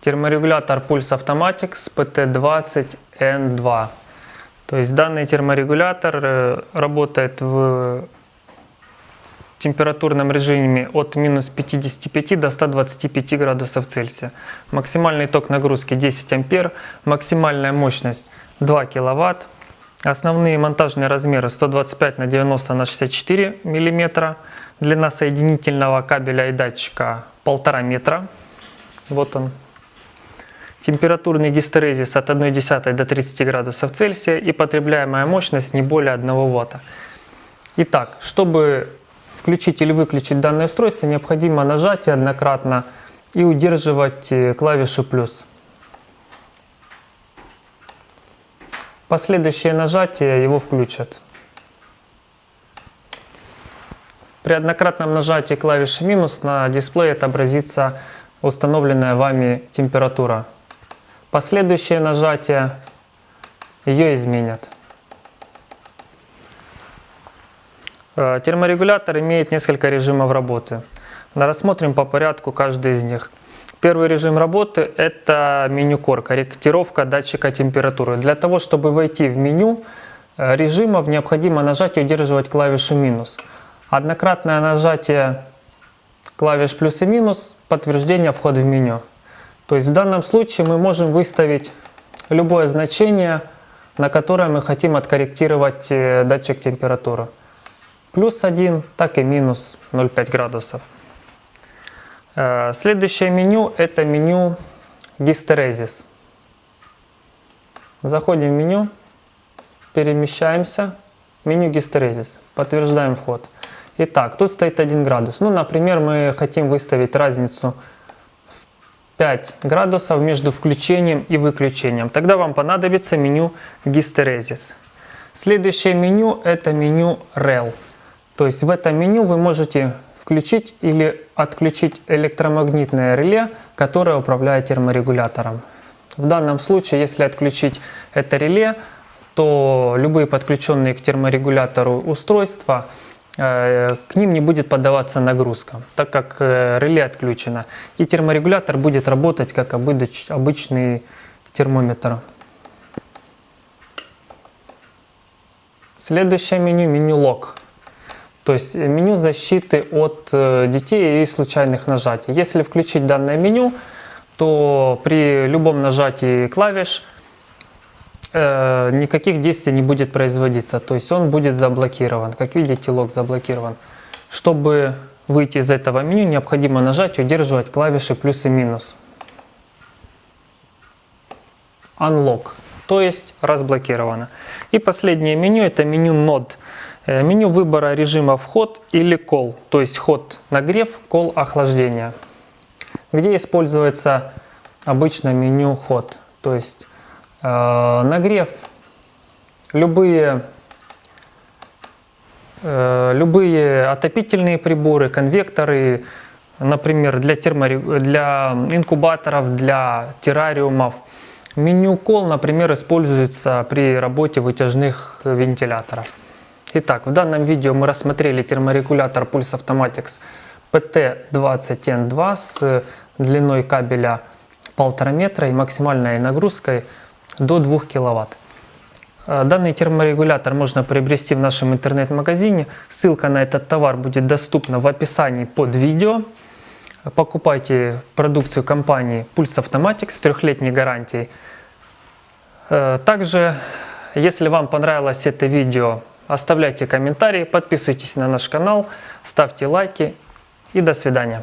терморегулятор Pulse Automatics PT20N2. То есть данный терморегулятор э, работает в температурном режиме от минус 55 до 125 градусов Цельсия. Максимальный ток нагрузки 10 ампер, максимальная мощность 2 киловатт. Основные монтажные размеры 125 на 90 на 64 миллиметра. Длина соединительного кабеля и датчика 1,5 метра. Вот он. Температурный гистерезис от 1,1 до 30 градусов Цельсия и потребляемая мощность не более 1 Вт. Итак, чтобы включить или выключить данное устройство, необходимо нажать однократно и удерживать э, клавишу плюс. Последующее нажатие его включат. При однократном нажатии клавиши минус на дисплее отобразится установленная вами температура. Последующее нажатие ее изменят. Э, терморегулятор имеет несколько режимов работы. Рассмотрим по порядку каждый из них. Первый режим работы – это меню Core, корректировка датчика температуры. Для того, чтобы войти в меню э, режимов, необходимо нажать и удерживать клавишу минус. Однократное нажатие клавиш плюс и минус – подтверждение входа в меню. То есть в данном случае мы можем выставить любое значение, на которое мы хотим откорректировать э, датчик температуры. Плюс 1, так и минус 0,5 градусов. Э, следующее меню – это меню гистерезис. Заходим в меню, перемещаемся, меню гистерезис, подтверждаем вход. Итак, тут стоит 1 градус. Ну, например, мы хотим выставить разницу 5 градусов между включением и выключением. Тогда вам понадобится меню гистерезис. Следующее меню – это меню REL. То есть в этом меню вы можете включить или отключить электромагнитное реле, которое управляет терморегулятором. В данном случае, если отключить это реле, то любые подключенные к терморегулятору устройства – к ним не будет поддаваться нагрузка, так как э, реле отключено. И терморегулятор будет работать как обычный термометр. Следующее меню – меню лог. То есть меню защиты от э, детей и случайных нажатий. Если включить данное меню, то при любом нажатии клавиш – э, никаких действий не будет производиться. То есть он будет заблокирован. Как видите, лог заблокирован. Чтобы выйти из этого меню, необходимо нажать и удерживать клавиши плюс и минус. Unlock, то есть разблокировано. И последнее меню это меню Node. Э, меню выбора режима вход или call, то есть ход нагрев, call охлаждение. Где используется обычно меню ход, то есть нагрев, любые, э, любые отопительные приборы, конвекторы, например, для, термори... для инкубаторов, для террариумов. Меню кол, например, используется при работе вытяжных вентиляторов. Итак, в данном видео мы рассмотрели терморегулятор Pulse Automatics PT20N2 с длиной кабеля 1,5 метра и максимальной нагрузкой до 2 кВт. Э, данный терморегулятор можно приобрести в нашем интернет-магазине. Ссылка на этот товар будет доступна в описании под видео. Покупайте продукцию компании Pulse Automatics с трехлетней гарантией. Э, также, если вам понравилось это видео, оставляйте комментарии, подписывайтесь на наш канал, ставьте лайки и до свидания.